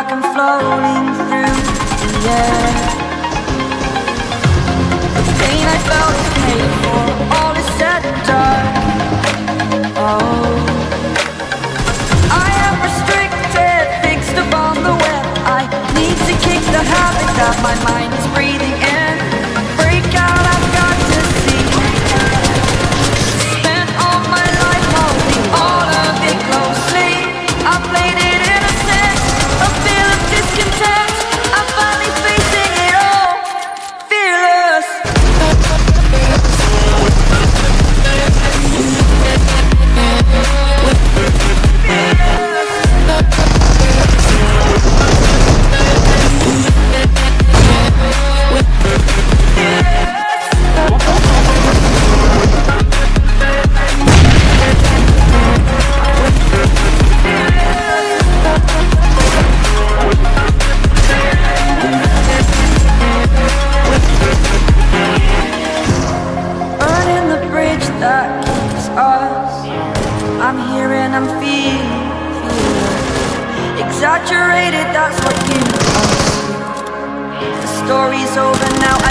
like I'm floating through the air. The pain I felt is paid for, all is said and done. Oh. I am restricted, fixed upon the web. I need to kick the habit that my mind is breathing I'm feeling, feeling exaggerated. That's what you assume. The story's over now.